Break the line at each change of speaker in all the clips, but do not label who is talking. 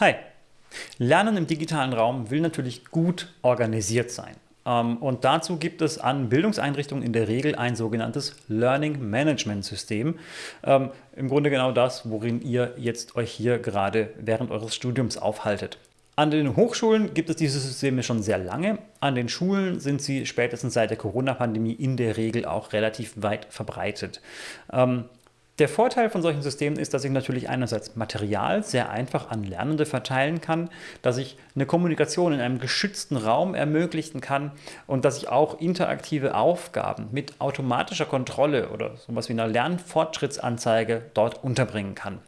Hi! Lernen im digitalen Raum will natürlich gut organisiert sein. Ähm, und dazu gibt es an Bildungseinrichtungen in der Regel ein sogenanntes Learning Management System. Ähm, Im Grunde genau das, worin ihr jetzt euch hier gerade während eures Studiums aufhaltet. An den Hochschulen gibt es diese Systeme schon sehr lange. An den Schulen sind sie spätestens seit der Corona-Pandemie in der Regel auch relativ weit verbreitet. Der Vorteil von solchen Systemen ist, dass ich natürlich einerseits Material sehr einfach an Lernende verteilen kann, dass ich eine Kommunikation in einem geschützten Raum ermöglichen kann und dass ich auch interaktive Aufgaben mit automatischer Kontrolle oder sowas wie einer Lernfortschrittsanzeige dort unterbringen kann.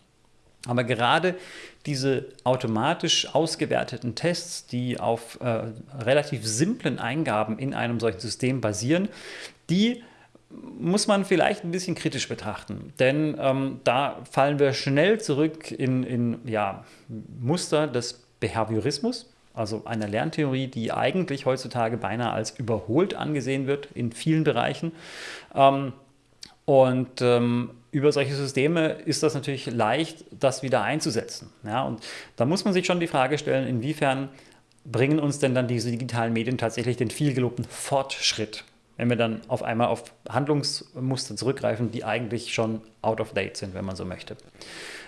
Aber gerade diese automatisch ausgewerteten Tests, die auf äh, relativ simplen Eingaben in einem solchen System basieren, die muss man vielleicht ein bisschen kritisch betrachten, denn ähm, da fallen wir schnell zurück in, in ja, Muster des Behaviorismus, also einer Lerntheorie, die eigentlich heutzutage beinahe als überholt angesehen wird in vielen Bereichen. Ähm, und ähm, über solche Systeme ist das natürlich leicht, das wieder einzusetzen. Ja, und da muss man sich schon die Frage stellen, inwiefern bringen uns denn dann diese digitalen Medien tatsächlich den vielgelobten Fortschritt wenn wir dann auf einmal auf Handlungsmuster zurückgreifen, die eigentlich schon out of date sind, wenn man so möchte.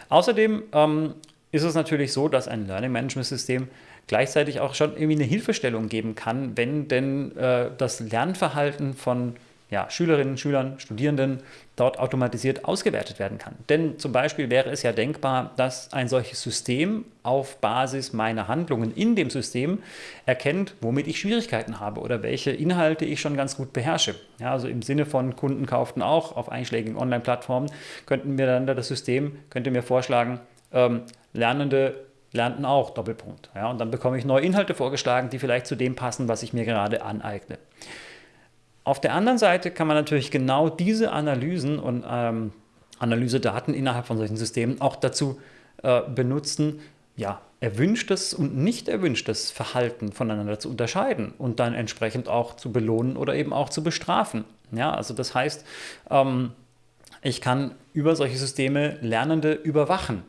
Außerdem ähm, ist es natürlich so, dass ein Learning Management System gleichzeitig auch schon irgendwie eine Hilfestellung geben kann, wenn denn äh, das Lernverhalten von ja, Schülerinnen, Schülern, Studierenden dort automatisiert ausgewertet werden kann. Denn zum Beispiel wäre es ja denkbar, dass ein solches System auf Basis meiner Handlungen in dem System erkennt, womit ich Schwierigkeiten habe oder welche Inhalte ich schon ganz gut beherrsche. Ja, also im Sinne von Kunden kauften auch auf einschlägigen Online-Plattformen, könnten mir dann das System, könnte mir vorschlagen, ähm, Lernende lernten auch, Doppelpunkt. Ja, und dann bekomme ich neue Inhalte vorgeschlagen, die vielleicht zu dem passen, was ich mir gerade aneigne. Auf der anderen Seite kann man natürlich genau diese Analysen und ähm, Analysedaten innerhalb von solchen Systemen auch dazu äh, benutzen, ja, erwünschtes und nicht erwünschtes Verhalten voneinander zu unterscheiden und dann entsprechend auch zu belohnen oder eben auch zu bestrafen. Ja, also das heißt, ähm, ich kann über solche Systeme Lernende überwachen.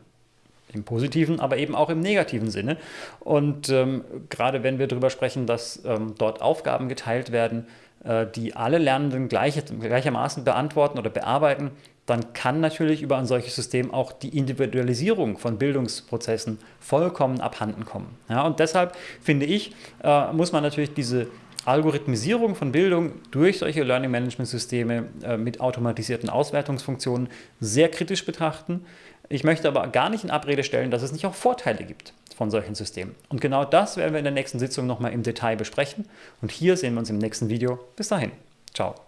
Im positiven, aber eben auch im negativen Sinne. Und ähm, gerade wenn wir darüber sprechen, dass ähm, dort Aufgaben geteilt werden, äh, die alle Lernenden gleich, gleichermaßen beantworten oder bearbeiten, dann kann natürlich über ein solches System auch die Individualisierung von Bildungsprozessen vollkommen abhanden kommen. Ja, und deshalb finde ich, äh, muss man natürlich diese Algorithmisierung von Bildung durch solche Learning Management Systeme äh, mit automatisierten Auswertungsfunktionen sehr kritisch betrachten. Ich möchte aber gar nicht in Abrede stellen, dass es nicht auch Vorteile gibt von solchen Systemen. Und genau das werden wir in der nächsten Sitzung nochmal im Detail besprechen. Und hier sehen wir uns im nächsten Video. Bis dahin. Ciao.